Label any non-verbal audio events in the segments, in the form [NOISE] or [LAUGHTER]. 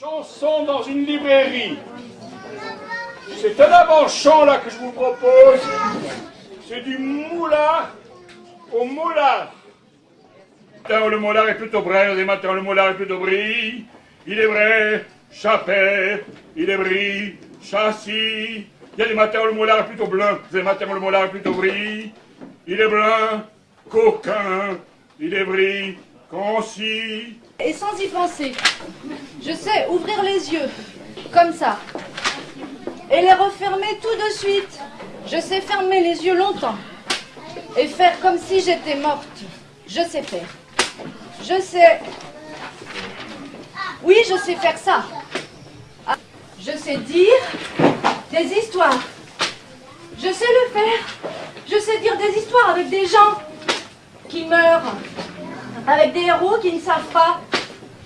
Chanson dans une librairie. C'est un avant-chant là que je vous propose. C'est du moulin au moulin. Matin, le moulin est plutôt vrai, des matins, le moulin est plutôt bris. Il est vrai, chapet, il est bris, châssis. Il y a des matins où le moulin est plutôt bleu, des matins où le moulin est plutôt bris. Il est blanc, coquin, il est bris, concis. Et sans y penser, je sais ouvrir les yeux, comme ça, et les refermer tout de suite. Je sais fermer les yeux longtemps et faire comme si j'étais morte. Je sais faire. Je sais. Oui, je sais faire ça. Ah, Je sais dire des histoires. Je sais le faire. Je sais dire des histoires avec des gens qui meurent, avec des héros qui ne savent pas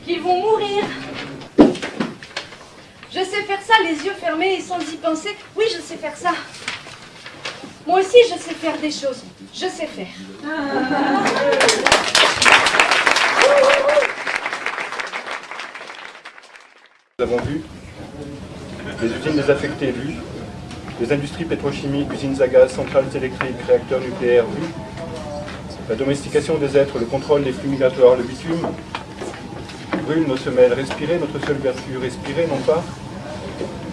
qu'ils vont mourir. Je sais faire ça les yeux fermés et sans y penser. Oui, je sais faire ça. Moi aussi, je sais faire des choses. Je sais faire. Nous avons vu les usines désaffectées vues, les industries pétrochimiques, usines à gaz, centrales électriques, réacteurs nucléaires vus, la domestication des êtres, le contrôle des flux migratoires, le bitume, brûle nos semelles, respirer notre seule vertu, respirer non pas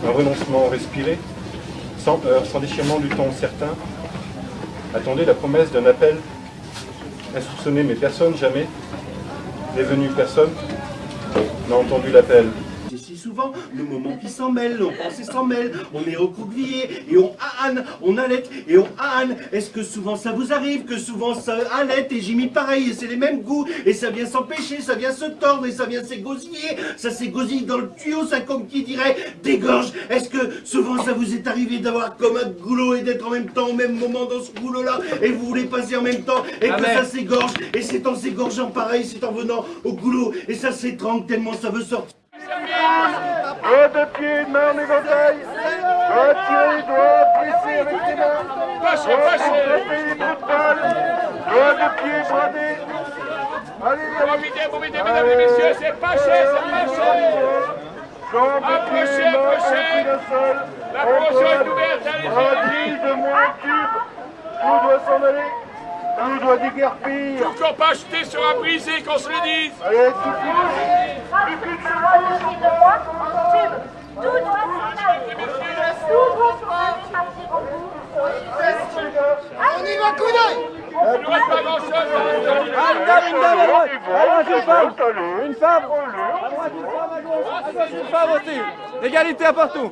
un renoncement, respirer sans heurts, sans déchirement du temps certain. Attendez la promesse d'un appel insoupçonné, mais personne jamais n'est venu, personne n'a entendu l'appel. Souvent, nos moments qui s'en mêlent, nos pensées s'en mêlent, on est recroquevillé et on ahane, on allait et on ahane. Est-ce que souvent ça vous arrive, que souvent ça allait et j'ai mis pareil, et c'est les mêmes goûts, et ça vient s'empêcher, ça vient se tordre, et ça vient s'égosiller, ça s'égosille dans le tuyau, ça comme qui dirait dégorge. Est-ce que souvent ça vous est arrivé d'avoir comme un goulot et d'être en même temps au même moment dans ce goulot-là, et vous voulez passer en même temps, et que ça s'égorge, et c'est en s'égorgeant pareil, c'est en venant au goulot, et ça s'étrangle tellement ça veut sortir. Doigt de pied, main en éventail. Doigt tiré, doigt pressé avec les mains. Doigt frappé, bout de balle. Doigt de pied bradé. Allez, allez. Profitez, profitez, mesdames et messieurs, c'est pas cher, c'est pas cher. Approchez, approchez. La promotion est ouverte, allez-y, de moins cube. Tout doit s'en aller. Tout doit déguerpir. Toujours pas acheter sur un brisé, qu'on se le dise. Allez, tout de. Une femme Une femme aussi. Égalité à partout.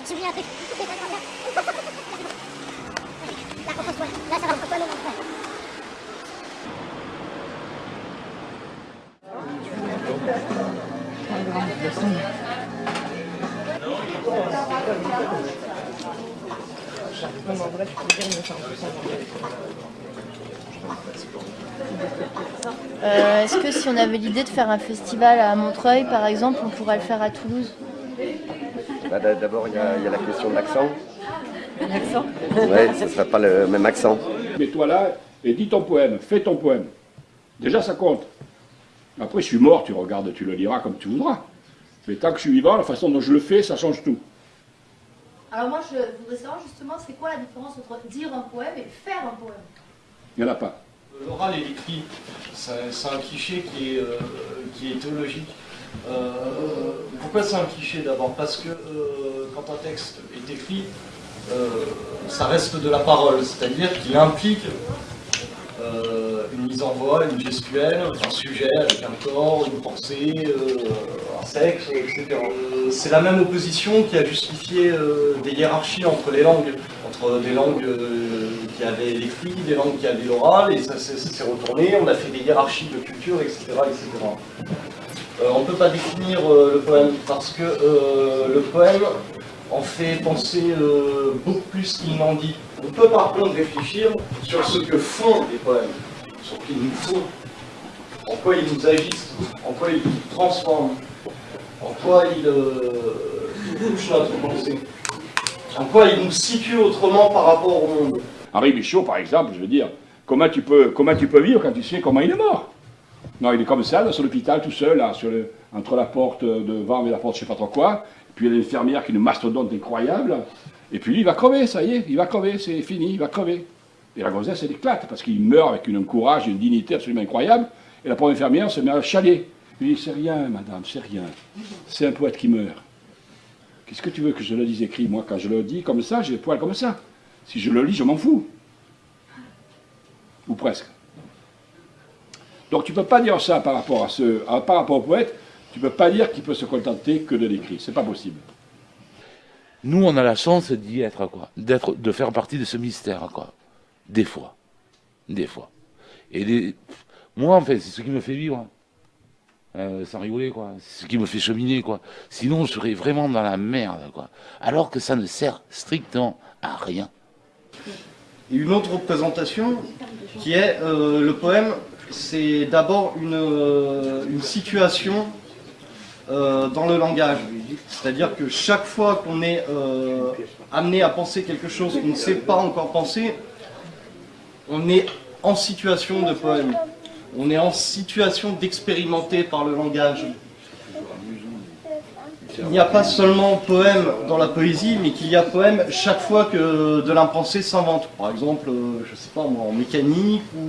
Là. Là, ça Est-ce que si on avait l'idée de faire un festival à Montreuil, par exemple, on pourrait le faire à Toulouse? Bah, D'abord, il y, a il y a la question de l'accent. L'accent Oui, ce ne sera pas le même accent. Mets-toi là et dis ton poème, fais ton poème. Déjà, ça compte. Après, je suis mort, tu regardes, tu le liras comme tu voudras. Mais tant que je suis vivant, la façon dont je le fais, ça change tout. Alors moi, je voudrais savoir justement, c'est quoi la différence entre dire un poème et faire un poème? Il n'y en a pas. L'oral et l'écrit, c'est c'est un cliché qui est, euh, qui est théologique. Euh, pourquoi c'est un cliché d'abord Parce que euh, quand un texte est écrit, euh, ça reste de la parole, c'est-à-dire qu'il implique euh, une mise en voix, une gestuelle, un sujet avec un corps, une pensée, un sexe, etc. C'est la même opposition qui a justifié des hiérarchies entre les langues, entre des langues qui avaient l'écrit, des langues qui avaient l'oral, et ça, s'est- ça s'est retourné, on a fait des hiérarchies de culture, etc. etc. Euh, on ne peut pas définir euh, le poème parce que euh, le poème en fait penser beaucoup plus qu'il n'en dit. On peut par contre réfléchir sur ce que font les poèmes, sur ce qu'ils nous font, en quoi ils nous agissent, en quoi ils nous transforment, en quoi ils, ils touchent notre pensée, en quoi ils nous situent autrement par rapport au monde. Henri Michaud, par exemple, je veux dire, comment tu peux, comment tu peux vivre quand tu sais comment il est mort? Non, il est comme ça, dans son hôpital, tout seul, là, sur entre la porte devant et la porte je sais pas trop quoi, puis il y a l'infirmière qui est une mastodonte incroyable, et puis lui, il va crever, ça y est, il va crever, c'est fini, il va crever. Et la grossesse, elle éclate, parce qu'il meurt avec un courage et une dignité absolument incroyable, et la pauvre infirmière se met à chialer. Il dit, c'est rien, madame, c'est rien. C'est un poète qui meurt. Qu'est-ce que tu veux que je le dise écrit Moi, quand je le dis comme ça, j'ai les poils comme ça. Si je le lis, je m'en fous. Ou presque. Donc tu ne peux pas dire ça par rapport, à ce, par rapport au poète, tu ne peux pas dire qu'il peut se contenter que de l'écrit. C'est pas possible. Nous, on a la chance d'y être, quoi. De faire partie de ce mystère, quoi. Des fois. Des fois. Et moi, en fait, c'est ce qui me fait vivre. Euh, sans rigoler, quoi. C'est ce qui me fait cheminer. Sinon, je serais vraiment dans la merde, quoi. Alors que ça ne sert strictement à rien. Et une autre représentation qui est euh, le poème, c'est d'abord une, euh, situation euh, dans le langage. C'est-à-dire que chaque fois qu'on est amené à penser quelque chose qu'on ne sait pas encore penser, on est en situation de poème. On est en situation d'expérimenter par le langage. Il n'y a pas seulement poème dans la poésie, mais qu'il y a poème chaque fois que de l'impensé s'invente. Par exemple, euh, je sais pas moi, en mécanique ou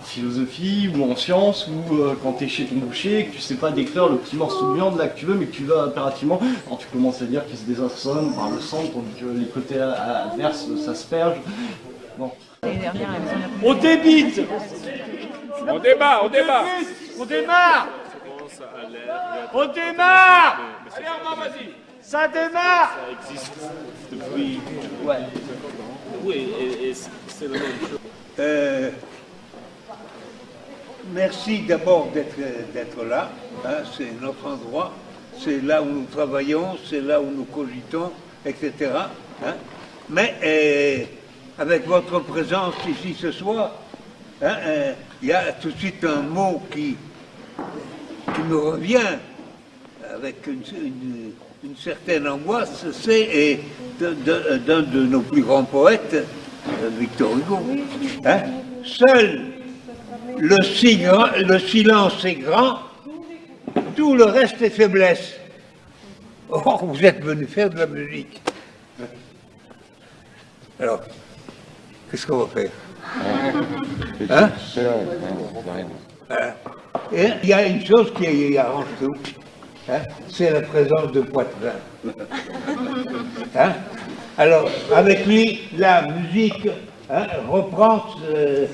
en philosophie ou en sciences ou euh, quand tu es chez ton boucher et que tu sais pas décrire le petit morceau de viande là que tu veux mais que tu veux impérativement, alors tu commences à dire qu'il se désassonne par le sang tandis que les côtés a- adverses s'aspergent. Bon. On débite On débat, on débat On démarre On démarre Allez Armand, vas-y Ça démarre Ça existe depuis. Ouais. Oui, et, et c'est la même chose. Euh, merci d'abord d'être d'être là. hein, c'est notre endroit. C'est là où nous travaillons, c'est là où nous cogitons, etc. hein. Mais euh, avec votre présence ici ce soir, hein, euh, il y a tout de suite un mot qui, qui me revient avec une, une- une certaine angoisse, c'est de- de- d'un de, nos plus grands poètes, euh, Victor Hugo. Hein? Seul le, silence est grand, tout le reste est faiblesse. Or, vous êtes venu faire de la musique. Alors, qu'est-ce qu'on va faire? Hein? Voilà. Et il y a une chose qui arrange tout, hein, c'est la présence de Poitvin. [LAUGHS] Hein? Alors, avec lui, la musique hein, reprend, euh,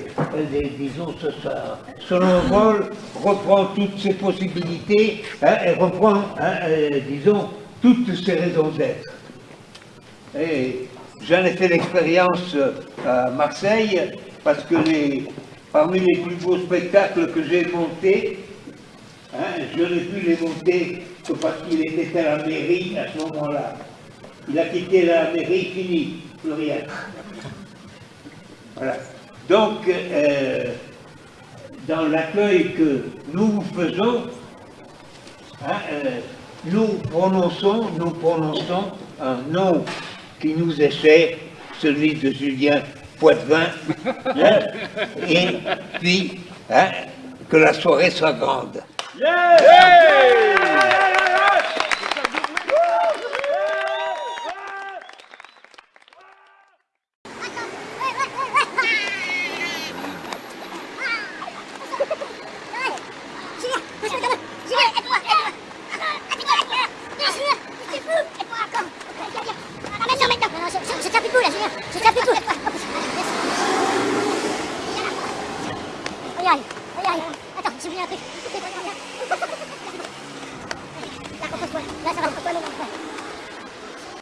disons, ce- selon rôle, reprend toutes ses possibilités et reprend, euh, disons, toutes ses raisons d'être. Et j'en ai fait l'expérience euh, à Marseille parce que les, parmi les plus beaux spectacles que j'ai montés, hein, je n'ai pu les monter que parce qu'il était à la mairie à ce moment-là. Il a quitté la mairie, fini, plus rien. Voilà. Donc, euh, dans l'accueil que nous faisons, hein, euh, nous prononçons, nous prononçons un nom qui nous est cher, celui de Julien Poitvin, [LAUGHS] hein, et puis hein, que la soirée soit grande. Yeah